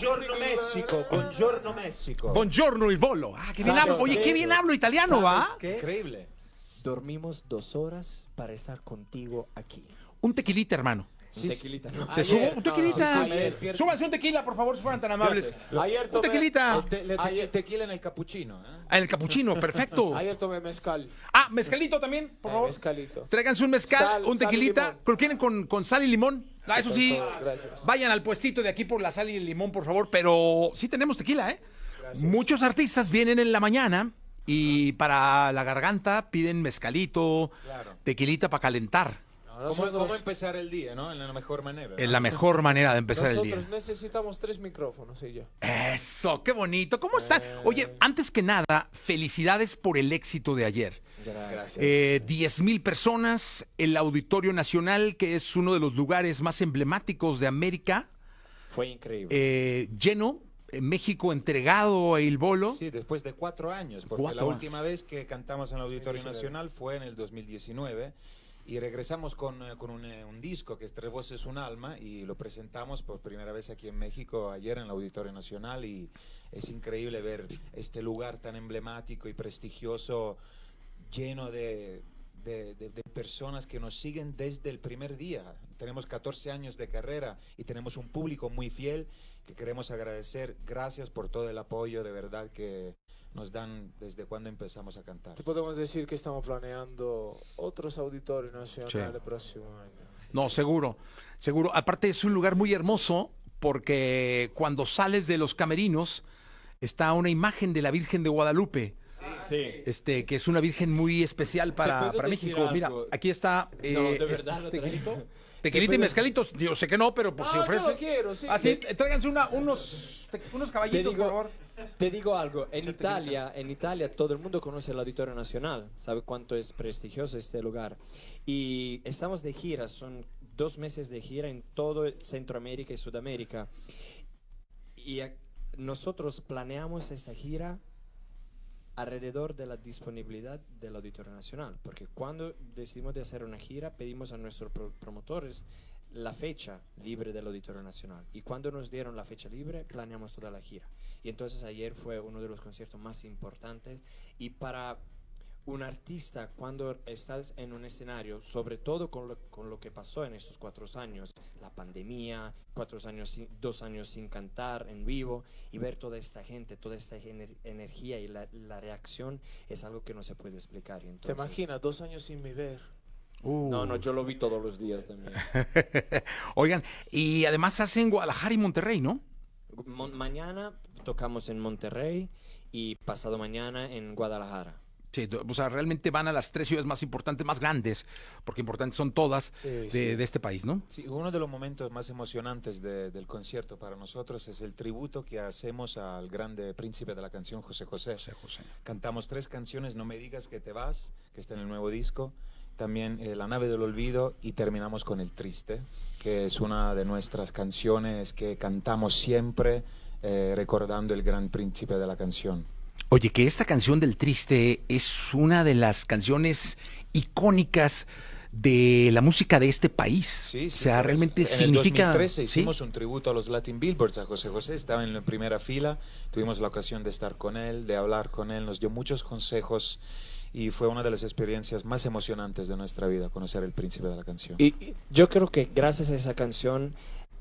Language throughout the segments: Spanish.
Buongiorno México, buongiorno México. Buongiorno il volo. Ah, qué bien ¿Sabes hablo. Oye, qué? bien hablo italiano, ¿va? ¿Sabes qué? Increíble. Dormimos dos horas para estar contigo aquí. Un tequilita, hermano. Un tequilita, ¿no? Te subo un tequilita. sí, sí. Súbanse un tequila, por favor, si fueran tan amables. Ayer Un tomé, tequilita. El te- le- tequi- Ayer- tequila en el capuchino. ¿eh? Ah, el capuchino, perfecto. ayer tomé mezcal. Ah, mezcalito también, por eh, favor. mezcalito. Tráiganse un mezcal, Sal- un tequilita. limón. ¿Lo quieren con, con sal y limón? Ah, eso sí. gracias. Vayan al puestito de aquí por la sal y el limón, por favor. Pero sí tenemos tequila, ¿eh? Gracias. Muchos artistas vienen en la mañana y para la garganta piden mezcalito, Claro. tequilita para calentar. ¿Cómo, nosotros, cómo empezar el día, no? En la mejor manera. ¿no? Es la mejor manera de empezar el día. nosotros necesitamos tres micrófonos y ya. Eso, qué bonito. ¿Cómo están? Oye, antes que nada, felicidades por el éxito de ayer. Gracias. Eh, 10 mil personas, el Auditorio Nacional, que es uno de los lugares más emblemáticos de América, Fue increíble. eh, lleno, eh, México entregado a Il Bolo. Sí, después de cuatro años, porque Cuatro la última vez que cantamos en el Auditorio 2019. Nacional fue en el 2019 y regresamos con, eh, con un, eh, un disco que es Tres Voces, Un Alma y lo presentamos por primera vez aquí en México ayer en el Auditorio Nacional y es increíble ver este lugar tan emblemático y prestigioso lleno de, de- de- de personas que nos siguen desde el primer día. Tenemos 14 años de carrera y tenemos un público muy fiel que queremos agradecer. Gracias por todo el apoyo de verdad que nos dan desde cuando empezamos a cantar. Te podemos decir que estamos planeando otros auditorios nacionales Sí. el próximo año. No, seguro, seguro. Aparte es un lugar muy hermoso porque cuando sales de los camerinos está una imagen de la Virgen de Guadalupe. sí. Este, que es una virgen muy especial para, para México. Mira, algo? aquí está. No, eh, de verdad este lo. Tequilita y mezcalitos. Yo sé que no, pero pues si Ah, yo ofrece. lo quiero, sí. Ah, sí, eh, tráiganse una, unos, unos caballitos, digo, por favor. Te digo algo, en Italia, en Italia todo el mundo conoce el Auditorio Nacional, sabe cuánto es prestigioso este lugar. Y estamos de gira, son dos meses de gira en todo Centroamérica y Sudamérica. Y nosotros planeamos esta gira alrededor de la disponibilidad del Auditorio Nacional, porque cuando decidimos de hacer una gira pedimos a nuestros pro- promotores la fecha libre del Auditorio Nacional y cuando nos dieron la fecha libre planeamos toda la gira y entonces ayer fue uno de los conciertos más importantes y para un artista cuando estás en un escenario, sobre todo con lo, con lo que pasó en estos cuatro años, la pandemia, cuatro años, sin- dos años sin cantar en vivo y ver toda esta gente, toda esta ener- energía y la, la reacción es algo que no se puede explicar. y ¿Te imaginas? Dos años sin mi No, no, yo lo vi todos los días también. Oigan, y además hacen Guadalajara y Monterrey, ¿no? Mon- mañana tocamos en Monterrey y pasado mañana en Guadalajara. Sí, o sea, realmente van a las tres ciudades más importantes, más grandes, porque importantes son todas Sí, de, sí. de este país, ¿no? Sí, uno de los momentos más emocionantes de- del concierto para nosotros es el tributo que hacemos al grande príncipe de la canción José José. José José. Cantamos tres canciones, No me digas que te vas, que está en el nuevo disco, también eh, La nave del olvido y terminamos con El triste, que es una de nuestras canciones que cantamos siempre eh, recordando el gran príncipe de la canción. Oye, que esta canción del Triste es una de las canciones icónicas de la música de este país. Sí, o sí, sea, por realmente eso. significa... En el 2013 ¿sí? hicimos un tributo a los Latin Billboards a José José, estaba en la primera fila, tuvimos la ocasión de estar con él, de hablar con él, nos dio muchos consejos y fue una de las experiencias más emocionantes de nuestra vida, conocer el príncipe de la canción. Y yo creo que gracias a esa canción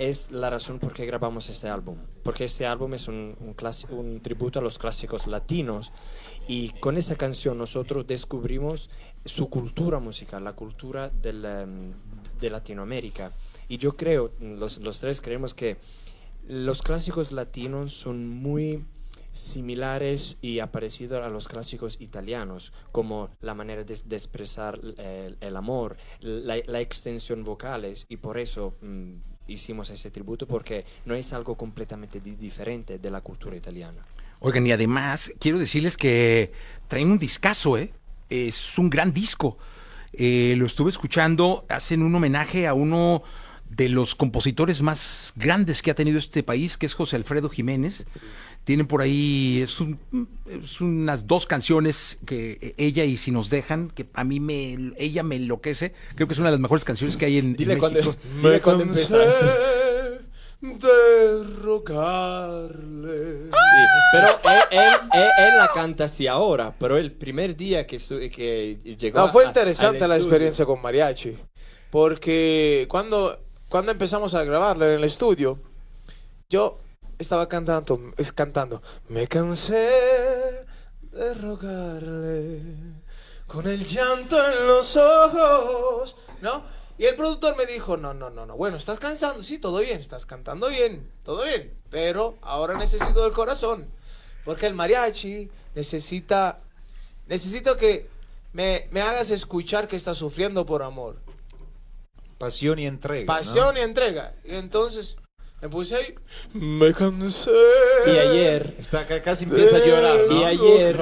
es la razón por qué grabamos este álbum. Porque este álbum es un, un, tributo a los clásicos latinos. Y con esa canción nosotros descubrimos su cultura musical, la cultura del, de Latinoamérica. Y yo creo, los, los tres creemos que los clásicos latinos son muy similares y parecidos a los clásicos italianos, como la manera de, expresar el, amor, la, extensión vocales, y por eso mm, hicimos ese tributo, porque no es algo completamente di diferente de la cultura italiana. Oigan, y además quiero decirles que traen un discazo, ¿eh? Es un gran disco. Eh, lo estuve escuchando, hacen un homenaje a uno de los compositores más grandes que ha tenido este país, que es José Alfredo Jiménez. Sí. Tienen por ahí, es, un, es, unas dos canciones que ella y Si nos dejan, que a mí me, ella me enloquece. Creo que es una de las mejores canciones que hay en, dile en cuando, México. Dile cuando empezaste. de rogarle. Sí, pero él, él- él- él la canta así ahora, pero el primer día que, su- que llegó No, fue a- interesante la estudio- experiencia con mariachi. Porque cuando, cuando empezamos a grabarla en el estudio, yo estaba cantando, es cantando, me cansé de rogarle con el llanto en los ojos, ¿no? Y el productor me dijo, no, no, no, no, bueno, estás cansando, sí, todo bien, estás cantando bien, todo bien, pero ahora necesito del corazón, porque el mariachi necesita, necesito que me, me hagas escuchar que estás sufriendo por amor. Pasión y entrega. ¿no? Pasión y entrega. Y entonces me puse ahí. Me cansé. Y ayer, Está, ca- casi empieza a llorar, ¿no? Y ayer-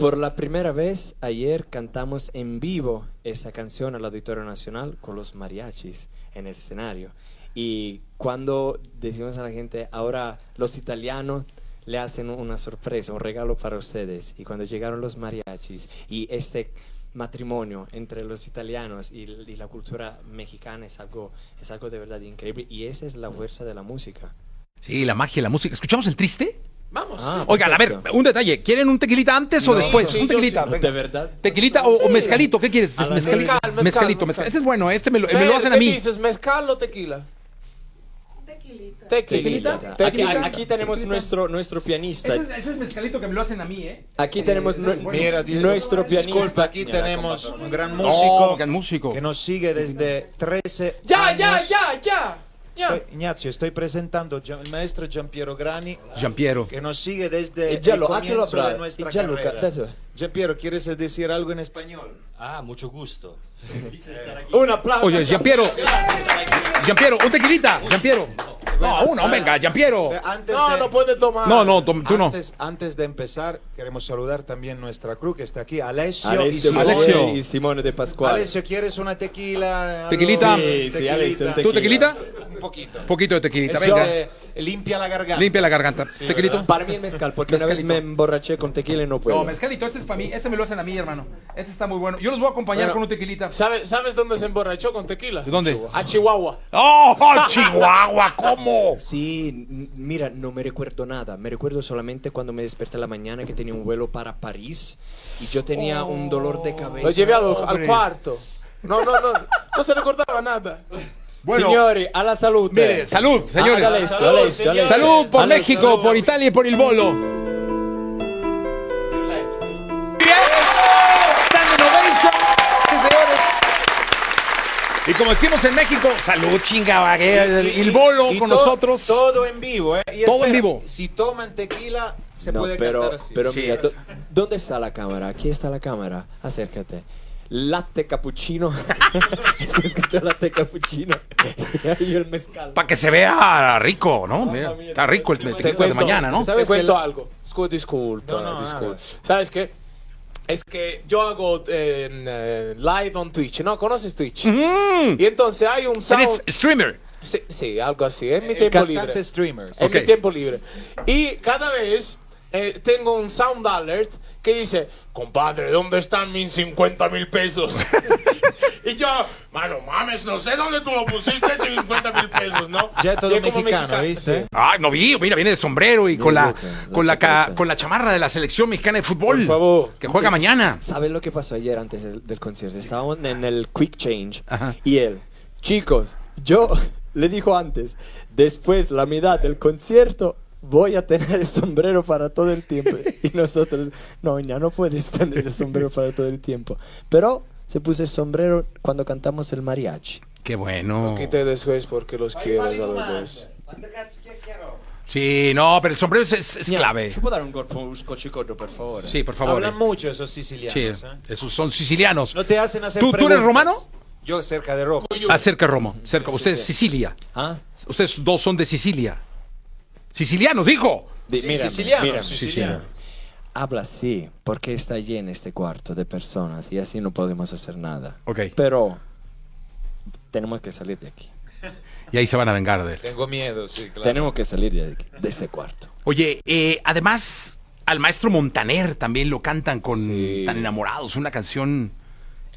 por la primera vez, ayer cantamos en vivo esa canción al Auditorio Nacional con los mariachis en el escenario. Y cuando decimos a la gente, ahora los italianos le hacen una sorpresa, un regalo para ustedes. Y cuando llegaron los mariachis y este matrimonio entre los italianos y, y la cultura mexicana es algo, es algo de verdad increíble. Y esa es la fuerza de la música. Sí, la magia, la música. ¿Escuchamos el triste? Vamos. Ah, Oigan, a ver, un detalle. ¿Quieren un tequilita antes o Sí, después? sí, un tequilita. sí. ¿De verdad? ¿Tequilita o, o Sí. mezcalito? ¿Qué quieres? A la Mezcalito, mezcal, mezcal, mezcalito, mezcal. mezcal. Este es bueno, este me lo, me lo hacen a ¿qué mí. dices, mezcal o tequila? Tequilita. Tequilita. Tequilita. Aquí, aquí tenemos nuestro, nuestro pianista. Ese, ese es mezcalito que me lo hacen a mí, ¿eh? Aquí tenemos nu- Mira, dis- nuestro pianista. Disculpa, aquí Mira, tenemos un gran No, músico gran músico. que nos sigue desde 13 Ya, años. ya, ya, ya. Ya. Estoy- Ignacio, estoy presentando el maestro Giampiero Grani, Giampiero. que nos sigue desde Y ya el comienzo de nuestra Y ya lo, carrera. Giampiero, ¿quieres decir algo en español? Ah, mucho gusto. Un aplauso. Oye, Giampiero. Giampiero, un tequilita. Giampiero. No, uno, ¿sabes? venga, Giampiero. Eh, Antes No, de, no puede tomar. No, no, tú no. antes, antes de empezar, queremos saludar también nuestra crew que está aquí, Alessio, y Alessio, Simone. Alessio. y Simone de Pascual. Alessio, ¿quieres una tequila? Tequilita. Sí, sí, Alessio, un ¿Tú tequilita? Un poquito. Un poquito de tequilita, Eso venga. eh, limpia la garganta. Limpia la garganta. ¿Tequilito? Para mí el mezcal, porque una vez me emborraché con tequila y no puedo. No, mezcalito, este es para mí. Este me lo hacen a mí, hermano. Este está muy bueno. Yo los voy a acompañar Bueno. con un tequilita. ¿Sabes, ¿Sabes dónde se emborrachó con tequila? ¿De dónde? A Chihuahua. ¡Oh, Chihuahua! ¿Cómo? Sí, mira, no me recuerdo nada. Me recuerdo solamente cuando me desperté a la mañana que tenía un vuelo para París y yo tenía un dolor de cabeza. Lo llevé al, al cuarto. No, no, no. No se recordaba nada. Bueno, Señores, a la salud. mire, salud, señores. Ah, Alessio, Salud, señores. Alessio. Salud por Alessio. México, por Italia y por el bolo. Bien. Standing ovation. Sí, señores. Y como decimos en México, salud chinga, el bolo Y con to- nosotros. Todo en vivo, ¿eh? Y Todo en vivo. Si toman tequila, se No, puede pero, cantar así. pero Sí. mira, ¿dónde está la cámara? Aquí está la cámara. Acércate. Latte cappuccino. está escrito latte cappuccino. y el mezcal. Para que se vea rico, ¿no? Mira, está rico el tequila de mañana, ¿no? ¿Sabes Te cuento que la- algo. Disculpa, No, no, disculpa. ¿Sabes qué? Es que yo hago eh, eh, live on Twitch, ¿no? ¿Conoces Twitch? Mm. Y entonces hay un sound... Eres streamer. Sí, sí, algo así, en mi el tiempo cantante libre. streamers. En Ok. mi tiempo libre. Y cada vez eh, tengo un sound alert que dice, compadre, ¿dónde están mis 50 mil pesos? y yo, mano, mames, no sé dónde tú lo pusiste, 50 mil pesos, ¿no? Ya todo es como mexicano, ¿viste? Ay, no vi, mira, viene de sombrero y con la, con la, ca- con la chamarra de la selección mexicana de fútbol. Por favor. Que juega mañana. ¿Sabes lo que pasó ayer antes del, del concierto? Estábamos en el Quick Change Ajá. y él, chicos, yo le dijo antes, después la mitad del concierto voy a tener el sombrero para todo el tiempo. Y nosotros, no, ya no puedes tener el sombrero para todo el tiempo. Pero se puso el sombrero cuando cantamos el mariachi. Qué bueno. Quité después porque los quiero a los dos. Sí, no, pero el sombrero es, es- es clave. Può dare un colpo, un per favore? Sí, por favor. Hablan eh. mucho esos Sí, sicilianos. ¿eh? esos son sicilianos. No te hacen hacer ¿Tú- tú eres romano? Yo cerca de Roma. Ah, cerca de Roma. Cerca. Sí, Usted sí, es sí. Sicilia. ¿Ah? Ustedes dos son de Sicilia. Sicilianos, dijo. Di- Sí, mírame, siciliano, mírame. siciliano. Habla así, porque está lleno este cuarto de personas y así no podemos hacer nada. Ok. Pero tenemos que salir de aquí. Y ahí se van a vengar de él. Tengo miedo, sí, claro. Tenemos que salir de, aquí, de este cuarto. Oye, eh, además, al maestro Montaner también lo cantan con Sí. Tan Enamorados, una canción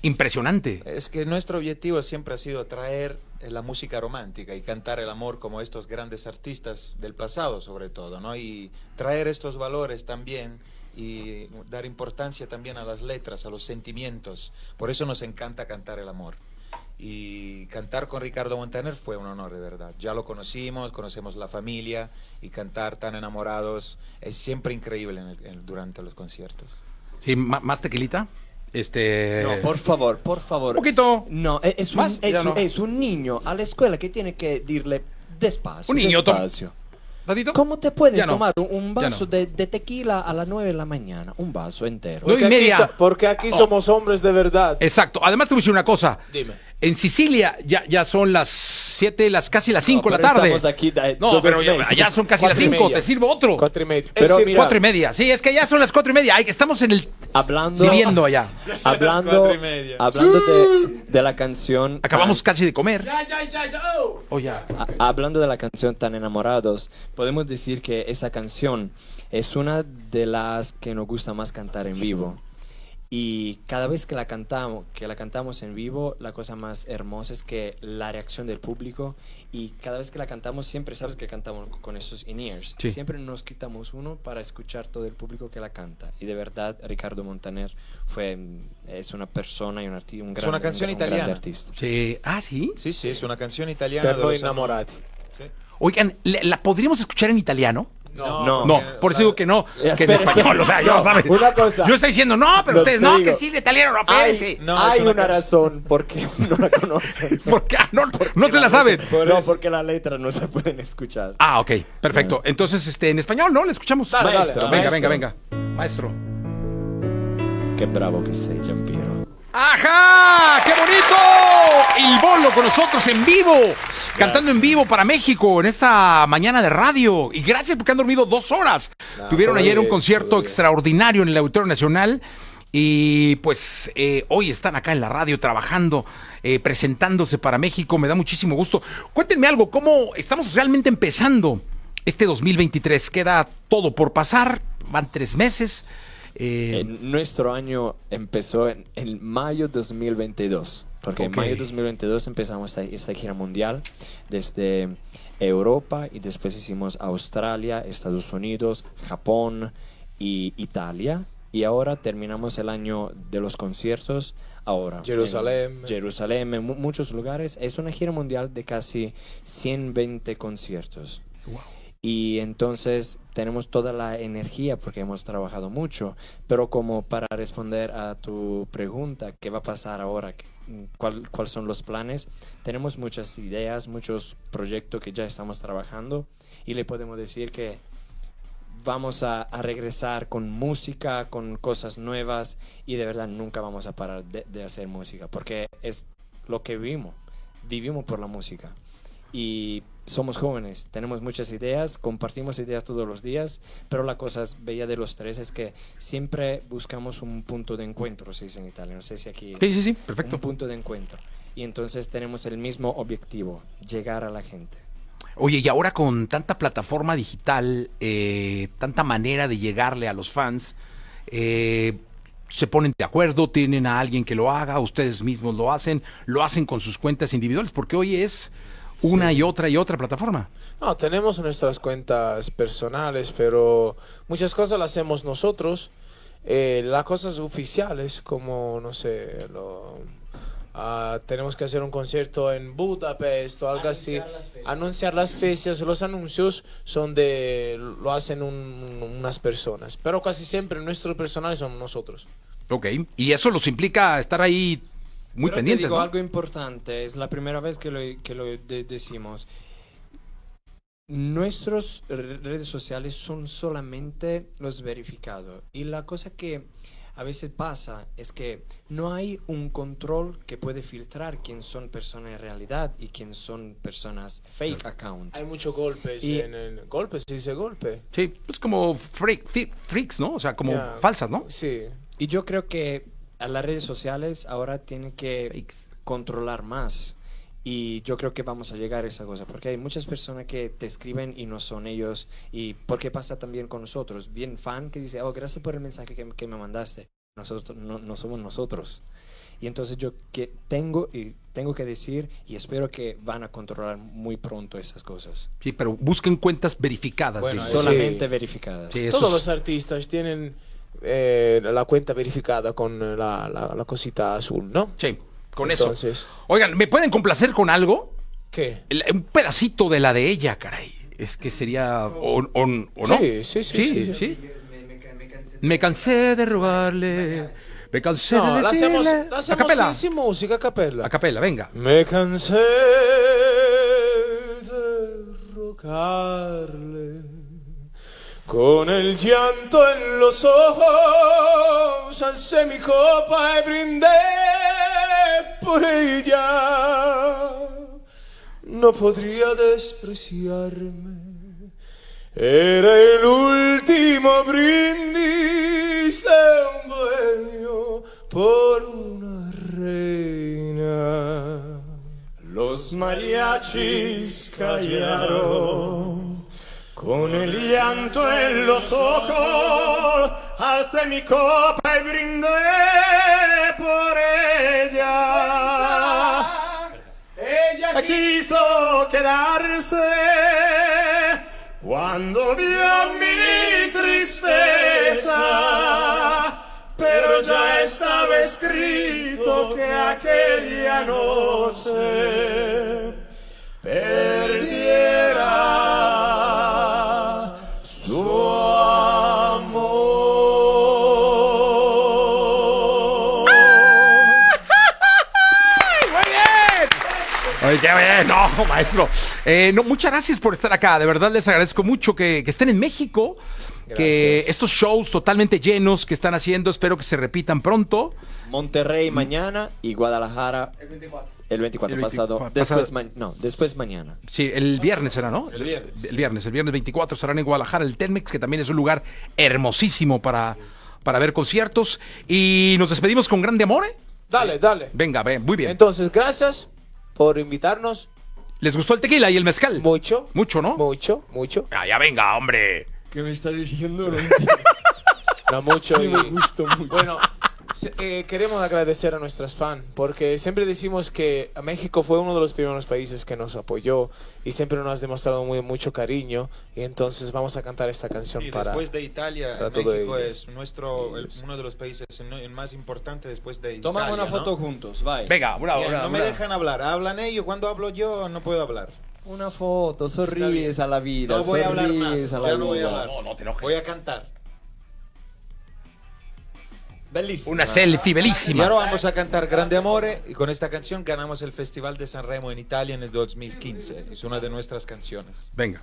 Impresionante. Es que nuestro objetivo siempre ha sido traer eh, la música romántica y cantar el amor como estos grandes artistas del pasado sobre todo, ¿no? Y traer estos valores también y dar importancia también a las letras, a los sentimientos. Por eso nos encanta cantar el amor. Y cantar con Ricardo Montaner fue un honor de verdad. Ya lo conocimos, conocemos la familia y cantar tan enamorados es siempre increíble en el- en- durante los conciertos. Sí, más tequilita. Este. No, por favor, por favor. Un poquito. No, es, es un, Más, es ya un- no. es un niño a la escuela que tiene que decirle despacio. Un niño, despacio. ¿Ratito? ¿Cómo te puedes no. tomar un, vaso no. de, de tequila a las 9 de la mañana? Un vaso entero. Porque aquí, media. porque aquí somos hombres de verdad. Exacto. Además, te voy a decir una cosa. Dime. En Sicilia ya, ya son las 7, las, casi las 5 de la pero tarde. estamos aquí no, pero ya, son casi las y 5. media. Te sirvo otro. Cuatro y media. Pero decir, mira- Cuatro y media. Sí, es que ya son las cuatro y media. Ay, estamos en el. Hablando, Viviendo allá. hablando, hablando de, de la canción. Acabamos casi de comer. Ya, ya, ya, ya. oh. Oh, ya. A- hablando de la canción Tan Enamorados, podemos decir que esa canción es una de las que nos gusta más cantar en vivo. Y cada vez que la cantamos, que la cantamos en vivo, la cosa más hermosa es que la reacción del público y cada vez que la cantamos siempre sabes que cantamos con esos in-ears. Sí. Siempre nos quitamos uno para escuchar todo el público que la canta. Y de verdad Ricardo Montaner fue es una persona y un artista, un Es gran una canción un gran italiana. artista. Sí. Ah, sí. Sí, sí, es una canción italiana. Per de los años- innamorati. Oigan, ¿la, la podríamos escuchar en italiano? No. No, porque por eso la- digo que no, que en español, o sea, yo, no, ¿sabes? una cosa. Yo estoy diciendo, no, pero No, ustedes, te no, digo. que sí, el italiano, no, Hay. No, hay una razón por qué no la conocen. ¿Por qué? Ah, no, no se la saben. Por no, porque la letra no se pueden escuchar. Ah, ok, perfecto. Entonces, este, en español, ¿no? Le escuchamos. Dale, Maestro, dale. venga, Maestro. venga, venga. Maestro. Qué bravo que sei, Giampiero. ¡Ajá! ¡Qué bonito! El bolo con nosotros en vivo, cantando en vivo para México en esta mañana de radio. Y gracias porque han dormido dos horas. No, Tuvieron ayer un concierto extraordinario en el Auditorio Nacional. Y pues eh, hoy están acá en la radio trabajando, eh, presentándose para México. Me da muchísimo gusto. Cuéntenme algo, ¿cómo estamos realmente empezando este 2023? Queda todo por pasar, van tres meses. eh, nuestro año empezó en, en mayo 2022. Porque Ok. en mayo 2022 empezamos esta, esta gira mundial desde Europa y después hicimos Australia, Estados Unidos, Japón y Italia. Y ahora terminamos el año de los conciertos. Ahora. en Jerusalén. Jerusalén, en mu- muchos lugares. Es una gira mundial de casi 120 conciertos. Y entonces tenemos toda la energía porque hemos trabajado mucho, pero como para responder a tu pregunta, ¿qué va a pasar ahora? ¿Qué- ¿Cuál- ¿Cuáles son los planes? Tenemos muchas ideas, muchos proyectos que ya estamos trabajando y le podemos decir que vamos a, regresar con música, con cosas nuevas y de verdad nunca vamos a parar de hacer música porque es lo que vivimos, vivimos por la música y somos jóvenes, tenemos muchas ideas, compartimos ideas todos los días, pero la cosa bella de los tres es que siempre buscamos un punto de encuentro, se dice en Italia, no sé si aquí sí, sí, sí, perfecto. un punto de encuentro. Y entonces tenemos el mismo objetivo, llegar a la gente. Oye, y ahora con tanta plataforma digital, eh, tanta manera de llegarle a los fans, eh, se ponen de acuerdo, tienen a alguien que lo haga, ustedes mismos lo hacen, lo hacen con sus cuentas individuales, porque hoy es una y otra y otra plataforma. No, tenemos nuestras cuentas personales, pero muchas cosas las hacemos nosotros. Eh, las cosas oficiales, como, no sé, lo- ah, tenemos que hacer un concierto en Budapest o algo así. Anunciar las fechas, los anuncios son de, lo hacen un- unas personas, pero casi siempre nuestros personales son nosotros. Ok, y eso los implica estar ahí muy Pero pendientes. Te digo ¿no? algo importante, es la primera vez que lo, que lo de- decimos. Nuestras redes sociales son solamente los verificados. Y la cosa que a veces pasa es que no hay un control que puede filtrar quién son personas en realidad y quién son personas fake account. Hay muchos golpes Y- en el... Golpes, se dice golpe. Sí, es como freak, freaks, ¿no? O sea, como Ya. falsas, ¿no? Sí. Y yo creo que a las redes sociales ahora tienen que Fakes. controlar más. Y yo creo que vamos a llegar a esa cosa, porque hay muchas personas que te escriben y no son ellos. Y porque pasa también con nosotros. Bien fan que dice, oh, gracias por el mensaje que, que me mandaste. nosotros no, no somos nosotros. Y entonces yo que tengo y tengo que decir y espero que van a controlar muy pronto esas cosas. Sí, pero busquen cuentas verificadas. Bueno, Solamente Sí. verificadas. Sí, Todos es- los artistas tienen eh, la cuenta verificada con la, la- la cosita azul, ¿no? sí, con Entonces, eso. Oigan, ¿me pueden complacer con algo? ¿Qué? El- un pedacito de la de ella, caray. Es que sería. ¿O, o- o no? Sí, sí, sí, Sí, sí. sí. Me cansé de robarle. Me cansé No, de la hacemos, la a hacemos capela. sin, sin música, a capella. A capela, venga. Me cansé de rogarle con el llanto en los ojos, alcé mi copa y brindé por ella. No podría despreciarme. Era el último brindis de un bohemio por una reina. Los mariachis callaron con el llanto en los ojos. Alcé mi copa y brindé por ella. Ella quiso quedarse cuando vio mi tristeza, pero ya estaba escrito que aquella noche No, maestro. Eh, no, muchas gracias por estar acá. De verdad les agradezco mucho que, que estén en México. Que estos shows totalmente llenos que están haciendo, espero que se repitan pronto. Monterrey mañana y Guadalajara el 24, el 24 El 24, pasado. pasado. Después, no, después mañana. Sí, el viernes será, ¿no? El viernes. El viernes, el viernes 24 estarán en Guadalajara, el Telmex, que también es un lugar hermosísimo para, para ver conciertos. Y nos despedimos con grande amor. ¿eh? Dale, dale. Venga, ven, muy bien. Entonces, gracias por invitarnos. ¿Les gustó el tequila y el mezcal? Mucho. Mucho, ¿no? Mucho, mucho. Ah, ya venga, hombre. ¿Qué me está diciendo? No, mucho. Sí, y- me gustó mucho. Bueno, eh, queremos agradecer a nuestras fans porque siempre decimos que México fue uno de los primeros países que nos apoyó y siempre nos has demostrado muy, mucho cariño y entonces vamos a cantar esta canción Y para... después de Italia, para México es nuestro, el- uno de los países el más importante después de Italia. Tomamos una ¿no? foto juntos, vai. Venga, una, Bien, una, no me dejan hablar, hablan ellos, cuando hablo yo no puedo hablar. Una foto, sonríes a la vida, No voy a hablar más, a la ya no voy a hablar. No, no te. Voy a cantar. Bellísima. Una selfie Y bellísima. ahora vamos a cantar Grande Amore y con esta canción ganamos el Festival de Sanremo en Italia en el 2015. Es una de nuestras canciones. Venga.